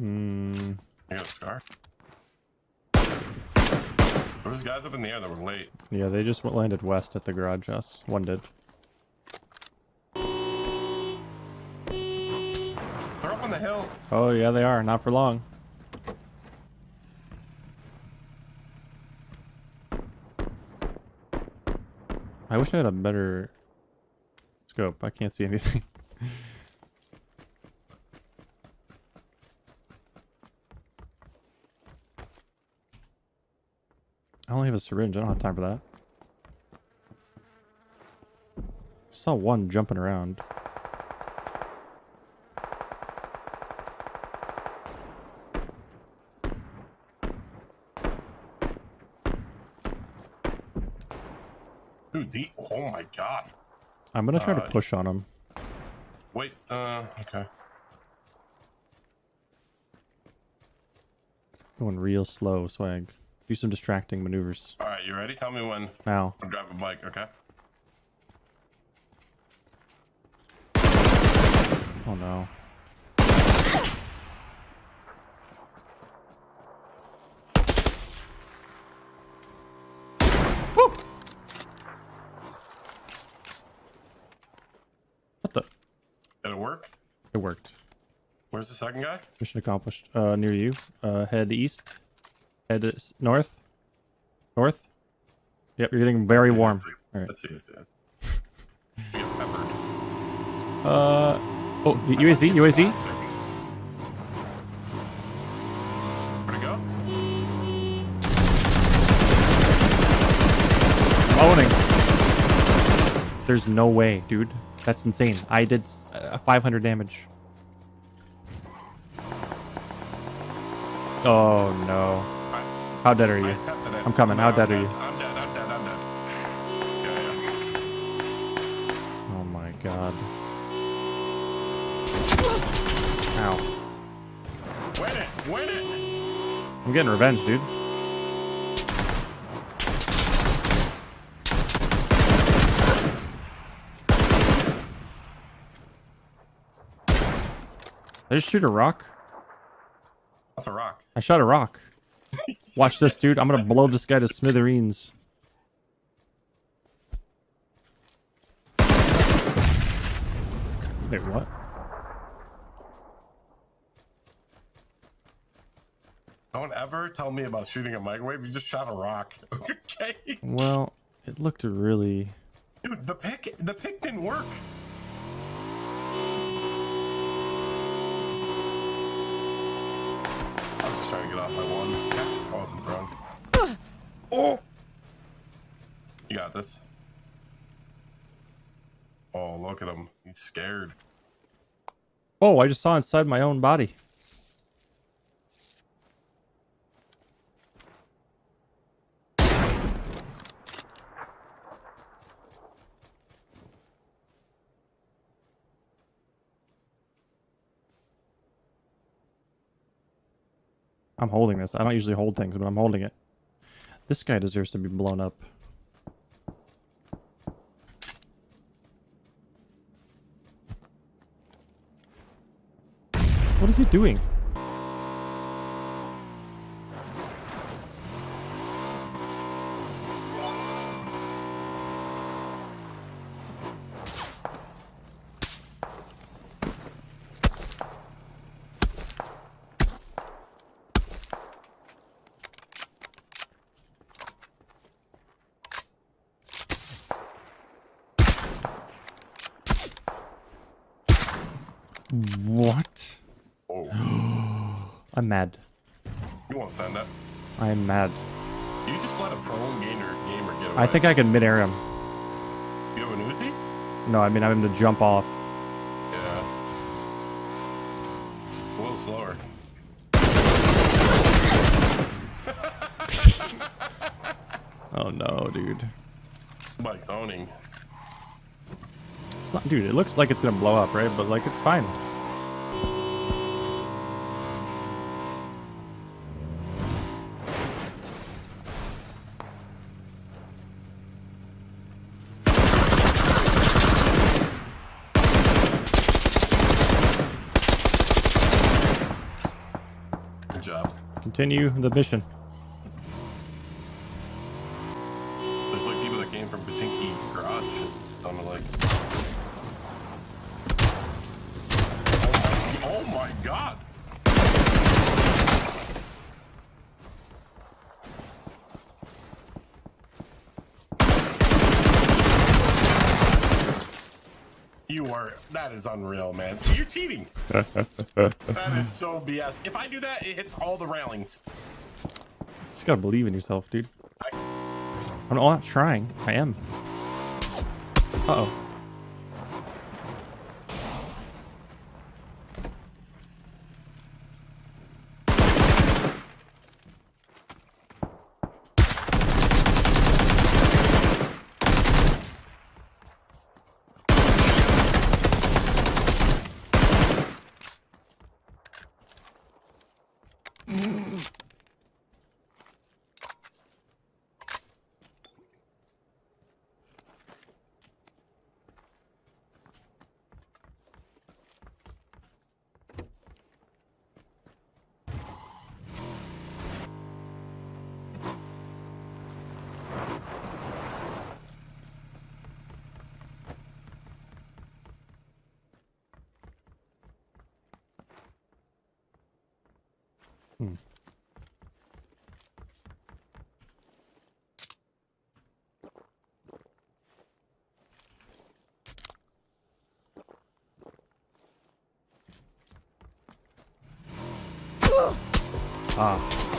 Mm, I got a scar. There was guys up in the air that were late. yeah, they just landed west at the garage house. One did. They're up on the hill. Oh, yeah, they are. Not for long. I wish I had a better scope. I can't see anything. I only have a syringe. I don't have time for that. I saw one jumping around. Dude, the oh my god. I'm gonna try Uh, to push on him. Wait, uh, okay. Going real slow, swag. Do some distracting maneuvers. All right, you ready? Tell me when Now. I'm driving a bike, okay? Oh no. Woo! What the? Did it work? It worked. Where's the second guy? Mission accomplished. Uh, near you. Uh, head east. Head north. North. Yep, you're getting very warm. let's see. All right. Let's see, let's see. Let's see. Get peppered. Uh, oh, the UAZ, UAZ. Where'd go? Owning. There's no way, dude. That's insane. I did uh, 500 damage. Oh no. How dead are you? I'm coming. How No, dead are you? I'm dead, I'm dead, I'm dead. Yeah, yeah. Oh my god. Ow. Win it! Win it! I'm getting revenge, dude. I just shoot a rock? That's a rock. I shot a rock. Watch this, dude. I'm gonna blow this guy to smithereens. Wait, what? Don't ever tell me about shooting a microwave. You just shot a rock. Okay. Well, it looked really. Dude, the pick the pick didn't work. Trying to get off my one. I wasn't drunk. Oh! You got this. Oh, look at him. He's scared. Oh, I just saw inside my own body. I'm holding this. I don't usually hold things, but I'm holding it. This guy deserves to be blown up. What is he doing? What? Oh, I'm mad. you won't send that. I am mad. You just let a pro gamer gamer get away. I think I can mid-air him. you have an Uzi. No, I mean I'm to jump off. Yeah. A little slower. Oh no, dude. Bike's owning. It's not, dude. It looks like it's gonna blow up, right? But like, it's fine. Good job. Continue the mission. There's like people that came from Pochinki Garage. Sounded like. Oh my, god! You are. That is unreal, man. You're cheating. that is so BS. If I do that, it hits all the railings. Just gotta believe in yourself, dude. I, I'm not trying. I am. Uh 아.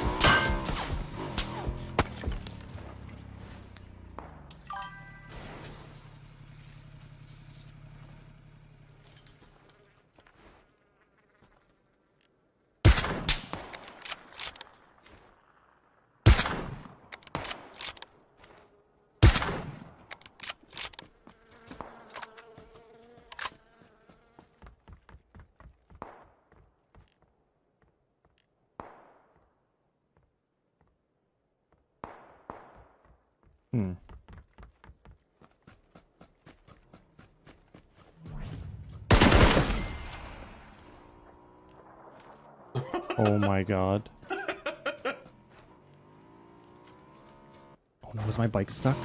Hmm. oh my god. Oh no, was my bike stuck?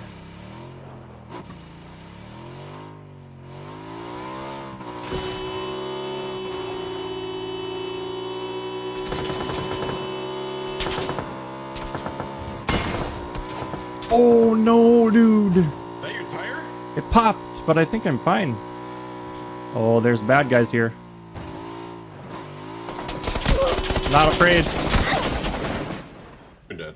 Oh no, dude. is that your tire? It popped, but I think I'm fine. Oh, there's bad guys here. Not afraid. You're dead.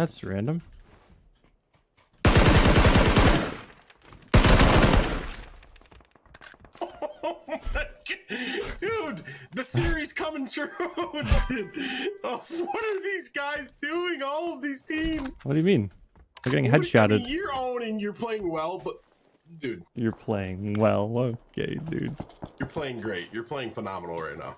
That's random. Oh. Dude, the theory's coming true. Oh, what are these guys doing? All of these teams. What do you mean? They're getting What do you headshotted. You're owning. You're playing well, but dude, You're playing well. Okay, dude. you're playing great. You're playing phenomenal right now.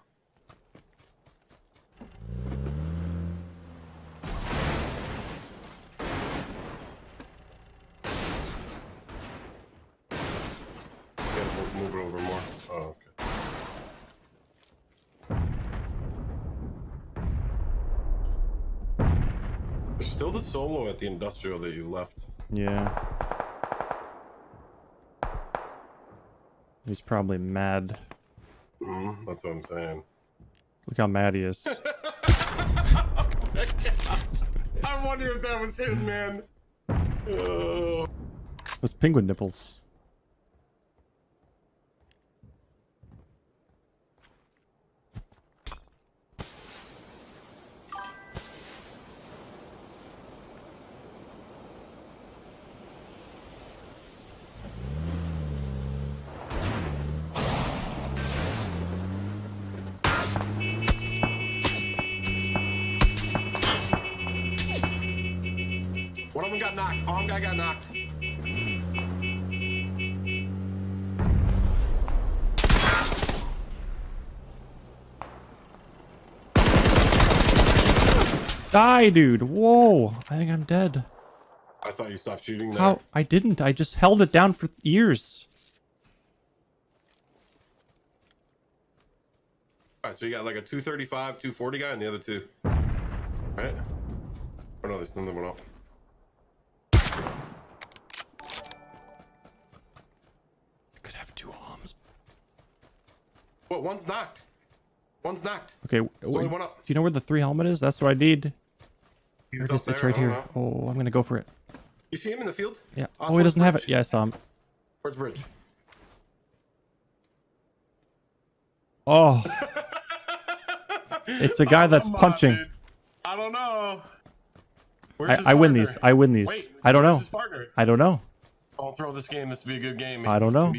Gotta move, move it over more. Oh, okay. There's still the solo at the industrial that you left. Yeah. He's probably mad. Mhm, that's what I'm saying. Look how mad he is. I wonder if that was him, man. Oh. Those penguin nipples. Got knocked. Palm guy got knocked. Die, dude. Whoa. I think I'm dead. I thought you stopped shooting there. How? I didn't. I just held it down for years. All right, so you got like a 235, 240 guy, and the other two. Right? Oh no, there's another one up. What? One's knocked. One's knocked. Okay. wh- There's only wh- one up. do you know where the three helmet is? That's what I need. Here it is. It's right here. know. Oh, I'm gonna go for it. You see him in the field? Yeah. Uh, Oh, he doesn't have it. Yeah, I saw him. Towards bridge. Oh, It's a guy that's on, punching. dude. I don't know. I, I win these. I win these. Wait, I don't know. I don't know. I'll throw this game. This will be a good game. I don't know.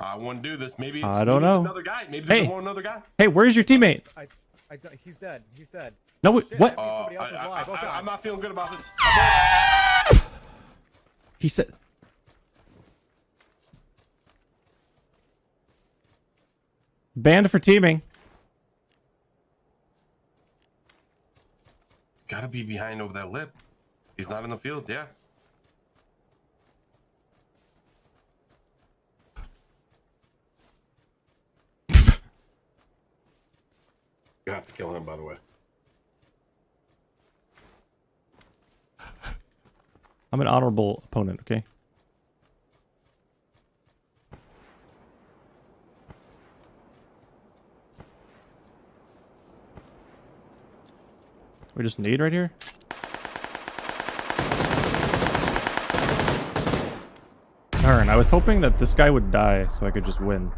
Maybe- I want to do this. Maybe it's, I don't maybe it's know. another guy. Maybe Hey. there's one another guy. Hey, where's your teammate? I, I, don't- he's dead. He's dead. No, wait, Shit, what? I mean, Uh, somebody else is I, alive. Oh, I, God. am not feeling good about this. He said. Banned for teaming. He's got to be behind over that lip. He's not in the field. Yeah. You have to kill him, by the way. I'm an honorable opponent, okay? We just need right here? Darn, I was hoping that this guy would die so I could just win.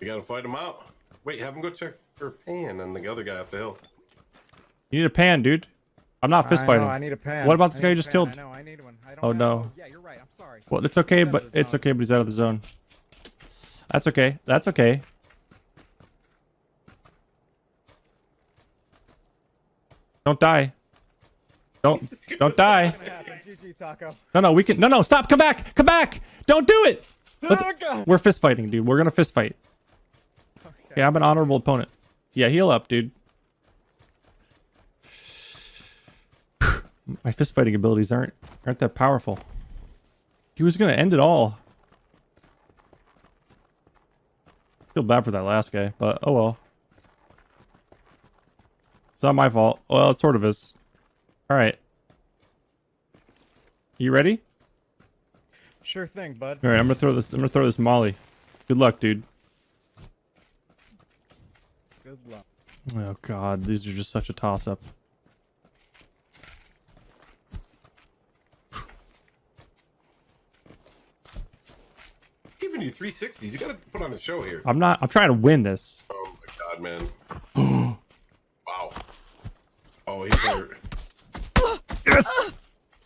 You got to fight him out. Wait, have him go check for a Pan and the other guy up the hill. You need a pan, dude. I'm not fist I fighting. know, I need a pan. What about this guy you just pan. killed? I know, I need one. I don't Oh, have- no. Yeah, you're right. I'm sorry. Well, it's okay, but it's okay, but he's out of the zone. That's okay. That's okay. Don't die. Don't don't die. What's gonna happen? GG, Taco. No, no, we can. No, no, stop. Come back. Come back. Don't do it. Let- Oh, God. We're fist fighting, dude. We're gonna fist fight. Okay. Yeah, I'm an honorable opponent. Yeah, heal up, dude. My fist fighting abilities aren't aren't that powerful. He was gonna end it all. Feel bad for that last guy, but oh well. It's not my fault. Well, it sort of is. All right. You ready? Sure thing, bud. All right, I'm gonna throw this. I'm gonna throw this Molly. Good luck, dude. Good luck. Oh God, these are just such a toss-up. Giving you 360s. You got to put on a show here. I'm not. I'm trying to win this. Oh my god, man. wow. Oh, he's hurt. Yes.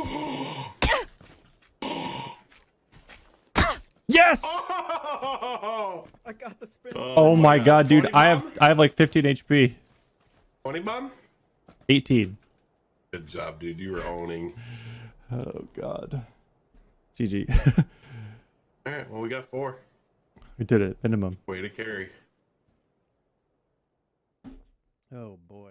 yes. Oh, I got the spin. Oh, oh my God, dude! I have? I have like 15 HP. 20 bomb? 18. Good job, dude. You were owning. Oh God. GG. All right, well, we got four. we did it. Minimum. Way to carry. Oh boy.